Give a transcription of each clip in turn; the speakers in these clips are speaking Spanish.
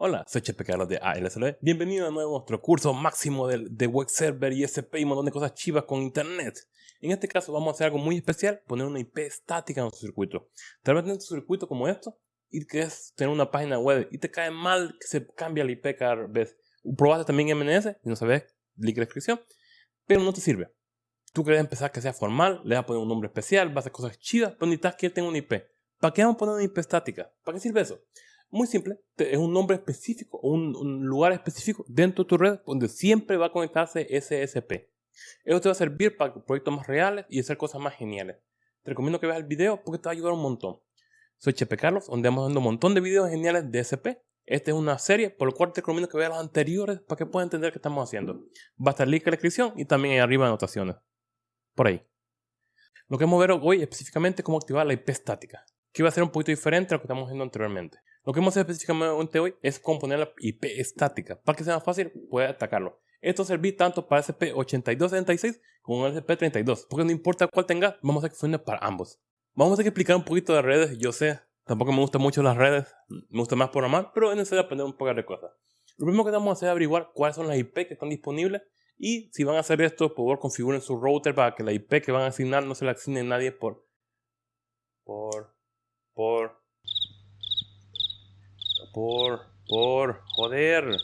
Hola, soy Chepe Carlos de ALSL. Bienvenido de nuevo a nuestro curso máximo de, de web server y SP y un montón de cosas chivas con internet. En este caso vamos a hacer algo muy especial, poner una IP estática en nuestro circuito. Tal vez en tu circuito como esto y quieres tener una página web y te cae mal que se cambie la IP cada vez. Probaste también MNS y no sabes, link la descripción, pero no te sirve. Tú quieres empezar que sea formal, le vas a poner un nombre especial, vas a hacer cosas chivas, pero necesitas que tenga una IP. ¿Para qué vamos a poner una IP estática? ¿Para qué sirve eso? Muy simple, es un nombre específico o un, lugar específico dentro de tu red donde siempre va a conectarse SSP. Eso te va a servir para proyectos más reales y hacer cosas más geniales. Te recomiendo que veas el video porque te va a ayudar un montón. Soy Chepe Carlos, donde vamos dando un montón de videos geniales de SP. Esta es una serie, por lo cual te recomiendo que veas los anteriores para que puedas entender qué estamos haciendo. Va a estar el link en la descripción y también ahí arriba anotaciones. Por ahí. Lo que vamos a ver hoy específicamente es cómo activar la IP estática, que va a ser un poquito diferente a lo que estamos haciendo anteriormente. Lo que a hacer específicamente hoy es componer la IP estática. Para que sea más fácil, puede atacarlo. Esto serví tanto para SP8276 como SP32. Porque no importa cuál tengas, vamos a hacer que funcione para ambos. Vamos a que explicar un poquito de redes. Yo sé, tampoco me gustan mucho las redes. Me gusta más programar, pero es necesario aprender un poco de cosas. Lo primero que vamos a hacer es averiguar cuáles son las IP que están disponibles. Y si van a hacer esto, por favor configuren su router para que la IP que van a asignar no se la asigne nadie. Por... Por por, por, joder.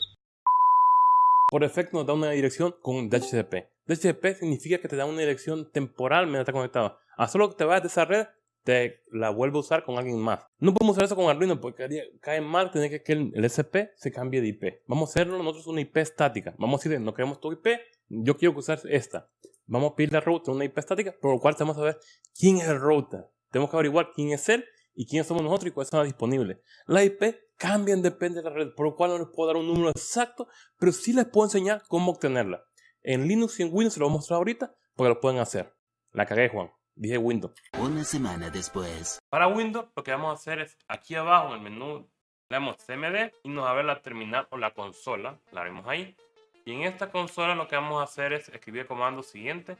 Por efecto nos da una dirección con DHCP. DHCP significa que te da una dirección temporal mientras está conectado. A solo que te vayas de esa red, te la vuelve a usar con alguien más. No podemos hacer eso con Arduino porque cae mal tener que el, el SP se cambie de IP. Vamos a hacerlo nosotros una IP estática. Vamos a decir, no queremos tu IP, yo quiero usar esta. Vamos a pedirle al router una IP estática, por lo cual tenemos que saber quién es el router. Tenemos que averiguar quién es él y quiénes somos nosotros y cuáles están disponibles. La IP cambian depende de la red, por lo cual no les puedo dar un número exacto, pero sí les puedo enseñar cómo obtenerla. En Linux y en Windows se lo voy a mostrar ahorita porque lo pueden hacer. La cagué, Juan. Dije Windows. Una semana después. Para Windows, lo que vamos a hacer es aquí abajo en el menú, le damos CMD y nos va a ver la terminal o la consola. La vemos ahí. Y en esta consola lo que vamos a hacer es escribir el comando siguiente.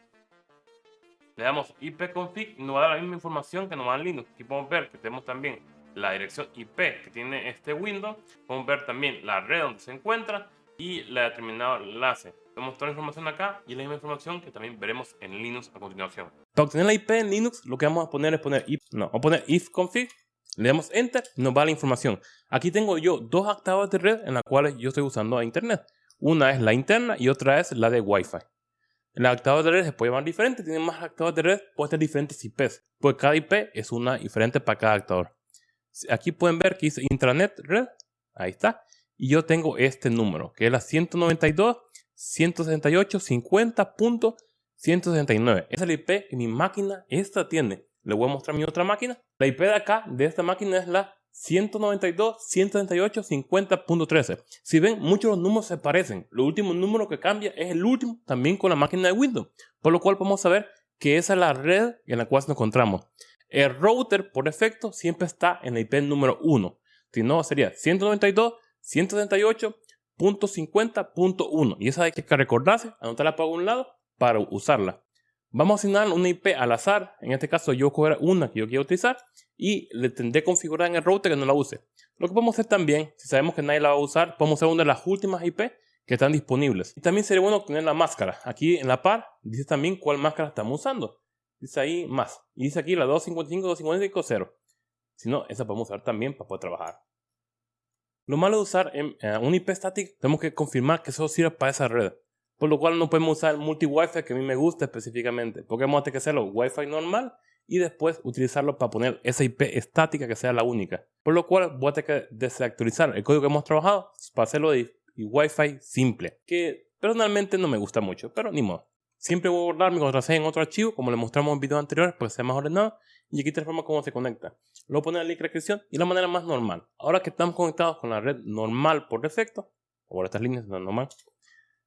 Le damos ipconfig nos va a dar la misma información que nos va en Linux. Aquí podemos ver que tenemos también la dirección IP que tiene este Windows. Podemos ver también la red donde se encuentra y la determinado enlace. Tenemos toda la información acá y la misma información que también veremos en Linux a continuación. Para obtener la IP en Linux, lo que vamos a poner es poner if, no, vamos a poner ifconfig, le damos enter nos va la información. Aquí tengo yo dos actavas de red en las cuales yo estoy usando a internet. Una es la interna y otra es la de Wi-Fi. En actavas de red se puede llamar diferente, tienen más actavas de red, puede tener diferentes IPs, pues cada IP es una diferente para cada actador. Aquí pueden ver que dice intranet red, ahí está, y yo tengo este número, que es la 192 168 50.169. Esa es la IP que mi máquina esta tiene. Le voy a mostrar mi otra máquina. La IP de acá, de esta máquina, es la 192, 168, 50.13. Si ven, muchos los números se parecen. Lo último número que cambia es el último, también con la máquina de Windows. Por lo cual podemos saber que esa es la red en la cual nos encontramos. El router, por defecto, siempre está en la IP número 1. Si no, sería 192, 178.50.1. Y esa hay que recordarse, anotarla para un lado para usarla. Vamos a asignar una IP al azar. En este caso, yo coger una que yo quiero utilizar y le tendré configurada en el router que no la use. Lo que podemos hacer también, si sabemos que nadie la va a usar, podemos hacer una de las últimas IP que están disponibles. Y también sería bueno tener la máscara. Aquí en la par dice también cuál máscara estamos usando. Dice ahí más. Y dice aquí la 255, 255, 0. Si no, esa podemos usar también para poder trabajar. Lo malo de usar en, un IP static, tenemos que confirmar que eso sirve para esa red. Por lo cual no podemos usar multi-Wi-Fi que a mí me gusta específicamente. Porque vamos a tener que hacerlo Wi-Fi normal y después utilizarlo para poner esa IP estática que sea la única. Por lo cual voy a tener que desactualizar el código que hemos trabajado para hacerlo de Wi-Fi simple. Que personalmente no me gusta mucho, pero ni modo. Siempre voy a guardar mi contraseña en otro archivo, como le mostramos en videos anteriores, para que sea más ordenado. Y aquí te forma cómo se conecta. Lo poner en de descripción y la manera más normal. Ahora que estamos conectados con la red normal por defecto, por estas líneas no normal,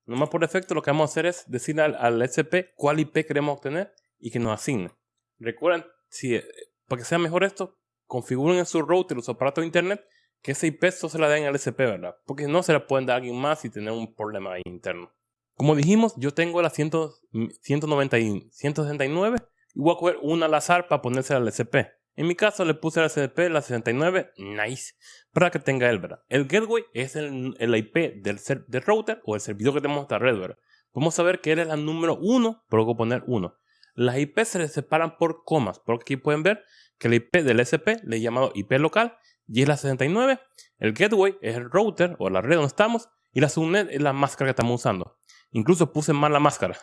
normal por defecto, lo que vamos a hacer es decirle al, SP cuál IP queremos obtener y que nos asigne. Recuerden, si, eh, para que sea mejor esto, configuren en su router o su aparato de internet que ese IP solo se la den al SP, ¿verdad? Porque no se la pueden dar a alguien más y tener un problema interno. Como dijimos, yo tengo la 190 169 y voy a coger una al azar para ponerse al SP. En mi caso le puse la SDP, la 69, nice, para que tenga el, ¿verdad? El gateway es el, el IP del, router o el servidor que tenemos esta red, ¿verdad? Podemos saber que él es la número 1, pero luego poner 1. Las IP se les separan por comas, porque aquí pueden ver que el IP del SP le he llamado IP local y es la 69. El gateway es el router o la red donde estamos y la subnet es la máscara que estamos usando. Incluso puse mal la máscara.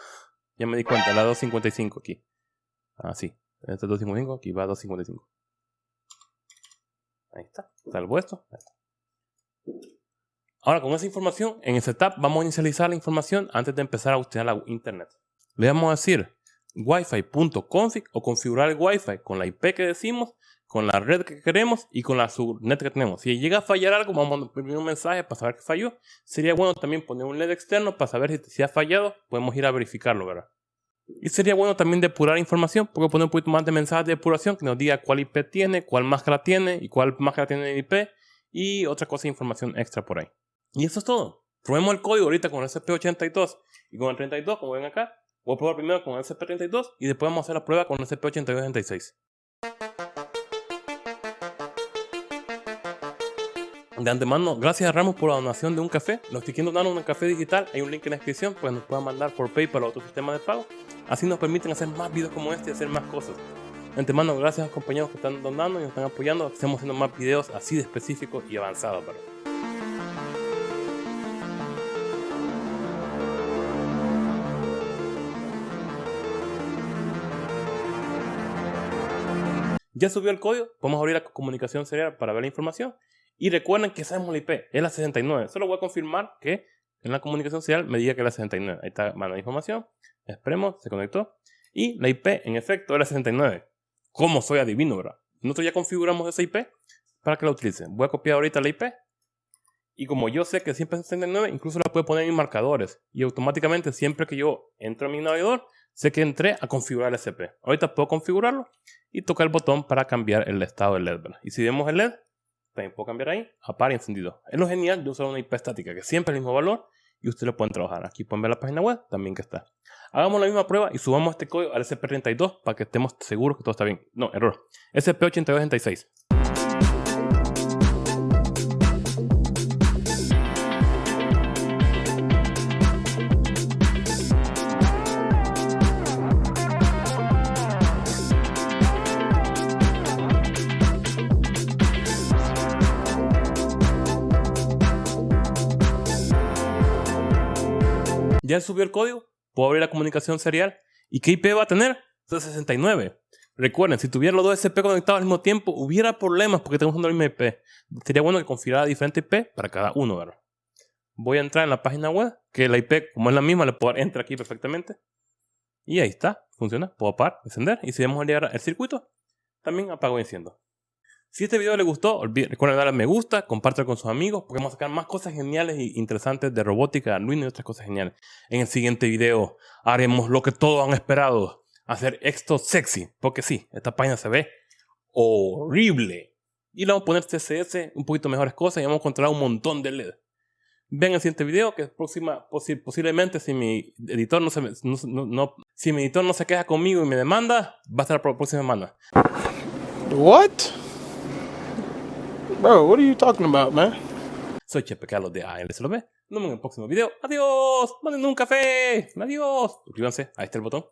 Ya me di cuenta, la 255 aquí. Ah, sí. Este es 255, aquí va 255. Ahí está. Salvo esto. Ahora, con esa información, en el setup vamos a inicializar la información antes de empezar a utilizar la internet. Le vamos a decir wifi.config o configurar el wifi con la IP que decimos, con la red que queremos y con la subnet que tenemos. Si llega a fallar algo, vamos a imprimir un mensaje para saber que falló. Sería bueno también poner un LED externo para saber si, si ha fallado, podemos ir a verificarlo, ¿verdad? Y sería bueno también depurar información, porque poner un poquito más de mensajes de depuración que nos diga cuál IP tiene, cuál máscara tiene y cuál máscara tiene el IP y otra cosa de información extra por ahí. Y eso es todo. Probemos el código ahorita con el SP82 y con el 32, como ven acá. Voy a probar primero con el SP32 y después vamos a hacer la prueba con el SP8286. De antemano, gracias a Ramos por la donación de un café. Los quieren donar un café digital, hay un link en la descripción, pues nos pueden mandar por PayPal o otro sistema de pago. Así nos permiten hacer más videos como este y hacer más cosas. De antemano, gracias a los compañeros que están donando y nos están apoyando. Estamos haciendo más videos así de específicos y avanzados. Ya subió el código, podemos abrir la comunicación serial para ver la información. Y recuerden que sabemos la IP, es la 69. Solo voy a confirmar que en la comunicación serial me diga que es la 69. Ahí está, manda información. Esperemos, se conectó. Y la IP, en efecto, es la 69. ¿Cómo soy adivino, verdad? Nosotros ya configuramos esa IP para que la utilicen. Voy a copiar ahorita la IP. Y como yo sé que siempre es 69, incluso la puedo poner en marcadores. Y automáticamente, siempre que yo entro a mi navegador, sé que entré a configurar el SP. Ahorita puedo configurarlo y tocar el botón para cambiar el estado del LED. Y si vemos el LED, también puedo cambiar ahí a par y encendido. Es lo genial de usar una IP estática, que siempre es el mismo valor y ustedes lo pueden trabajar. Aquí pueden ver la página web también que está. Hagamos la misma prueba y subamos este código al SP32 para que estemos seguros que todo está bien. No, error. SP8286. Ya subió el código, puedo abrir la comunicación serial. ¿Y qué IP va a tener? 69. Recuerden, si tuviera los dos SP conectados al mismo tiempo, hubiera problemas porque usando la misma IP. Sería bueno que configurara diferente IP para cada uno, ¿verdad? Voy a entrar en la página web, que la IP, como es la misma, le puedo entrar aquí perfectamente. Y ahí está, funciona. Puedo apagar, encender. Y si vamos a llegar al circuito, también apago y enciendo. Si este video les gustó, recuerden darle me gusta, compártelo con sus amigos, porque vamos a sacar más cosas geniales e interesantes de robótica, Arduino y otras cosas geniales. En el siguiente video haremos lo que todos han esperado, hacer esto sexy, porque sí, esta página se ve horrible. Y le vamos a poner CSS, un poquito mejores cosas y vamos a encontrar un montón de LED. Ven el siguiente video, que es próxima, posiblemente si mi editor no se, no, si mi editor no se queja conmigo y me demanda, va a estar la próxima semana. What? Bro, what are you talking about, man? Soy Chepe Carlos de ALSLB. Nos vemos en el próximo video. Adiós. Manden un café. Adiós. Suscríbanse. Ahí está el botón.